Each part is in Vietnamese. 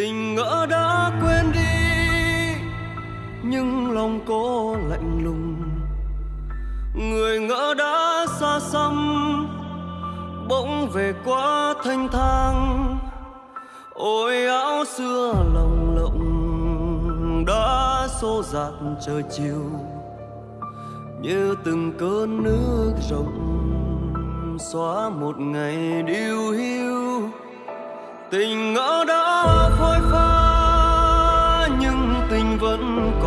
tình ngỡ đã quên đi, nhưng lòng cô lạnh lùng. Người ngỡ đã xa xăm, bỗng về quá thanh thang. Ôi áo xưa lòng lộng đã xô dạt trời chiều, như từng cơn nước rộng xóa một ngày điêu hiu. Tình ngỡ đã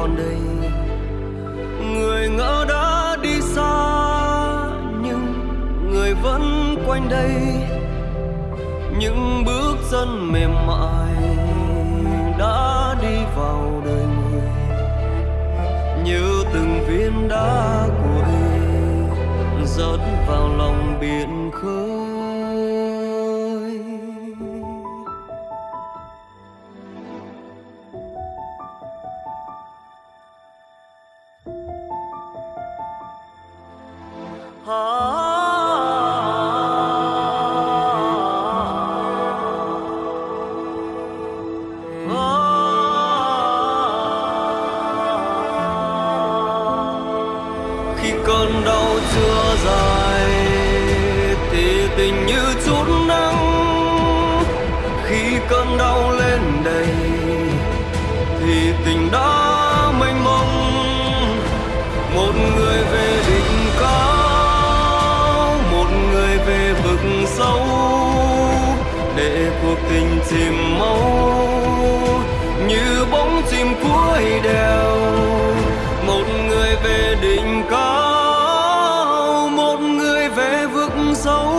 còn đây. Người ngỡ đã đi xa, nhưng người vẫn quanh đây. Những bước chân mềm mại đã đi vào đời người, như từng viên đá cuội rớt vào lòng biển khơi. Cơn đau chưa dài, thì tình như chút nắng. Khi cơn đau lên đầy, thì tình đã mênh mông. Một người về đỉnh cao, một người về vực sâu. Để cuộc tình chìm mong dấu,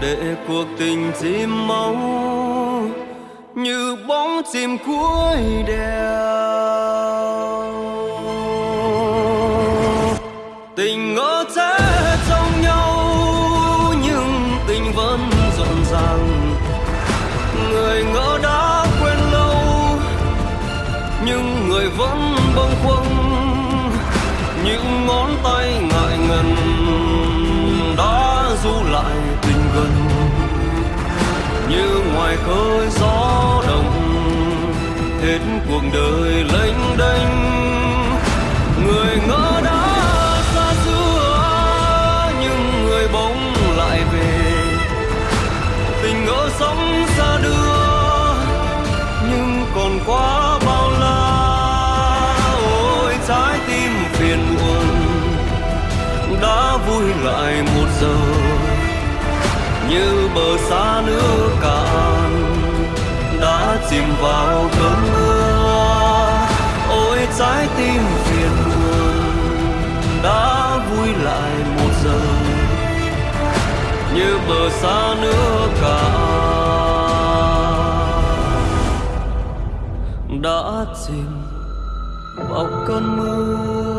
để cuộc tình chìm máu như bóng chim cuối đèo. Tình ngỡ thế trong nhau, nhưng tình vẫn rộn ràng. Người ngỡ đã quên lâu, nhưng người vẫn bâng khuâng. Những như ngoài khơi gió đồng, hết cuộc đời lênh đênh. Người ngỡ đã xa xưa, nhưng người bỗng lại về. Tình ngỡ sống xa đưa, nhưng còn quá bao la. Ôi, trái tim phiền muộn, đã vui lại một giờ như bờ xa nước cạn, đã chìm vào cơn mưa. Ôi, trái tim phiền buồn đã vui lại một giờ. Như bờ xa nước cạn, đã chìm vào cơn mưa.